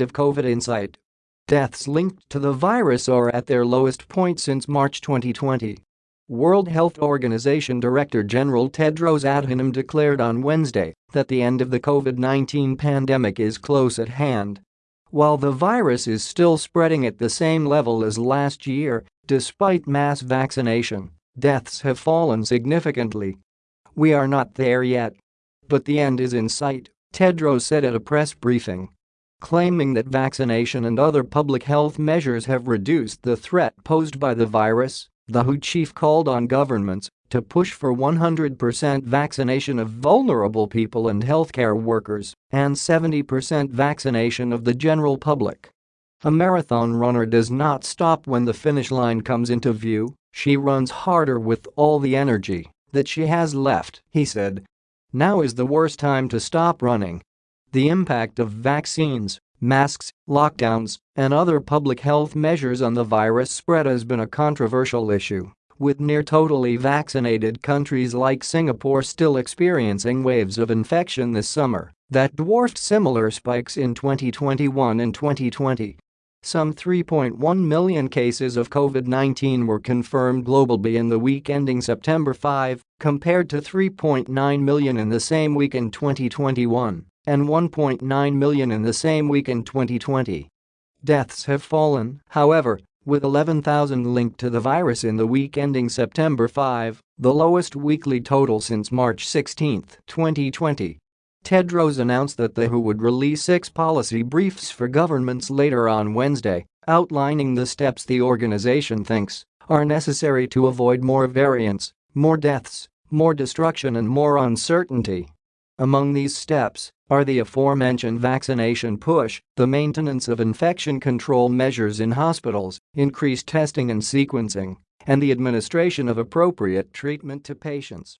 of COVID Insight. Deaths linked to the virus are at their lowest point since March 2020. World Health Organization Director General Tedros Adhanom declared on Wednesday that the end of the COVID-19 pandemic is close at hand. While the virus is still spreading at the same level as last year, despite mass vaccination, deaths have fallen significantly. We are not there yet. But the end is in sight, Tedros said at a press briefing. Claiming that vaccination and other public health measures have reduced the threat posed by the virus, the WHO chief called on governments to push for 100% vaccination of vulnerable people and healthcare workers and 70% vaccination of the general public. A marathon runner does not stop when the finish line comes into view, she runs harder with all the energy that she has left, he said. Now is the worst time to stop running. The impact of vaccines, masks, lockdowns, and other public health measures on the virus spread has been a controversial issue, with near totally vaccinated countries like Singapore still experiencing waves of infection this summer that dwarfed similar spikes in 2021 and 2020. Some 3.1 million cases of COVID-19 were confirmed globally in the week ending September 5, compared to 3.9 million in the same week in 2021 and 1.9 million in the same week in 2020. Deaths have fallen, however, with 11,000 linked to the virus in the week ending September 5, the lowest weekly total since March 16, 2020. Tedros announced that the WHO would release six policy briefs for governments later on Wednesday, outlining the steps the organization thinks are necessary to avoid more variants, more deaths, more destruction and more uncertainty. Among these steps are the aforementioned vaccination push, the maintenance of infection control measures in hospitals, increased testing and sequencing, and the administration of appropriate treatment to patients.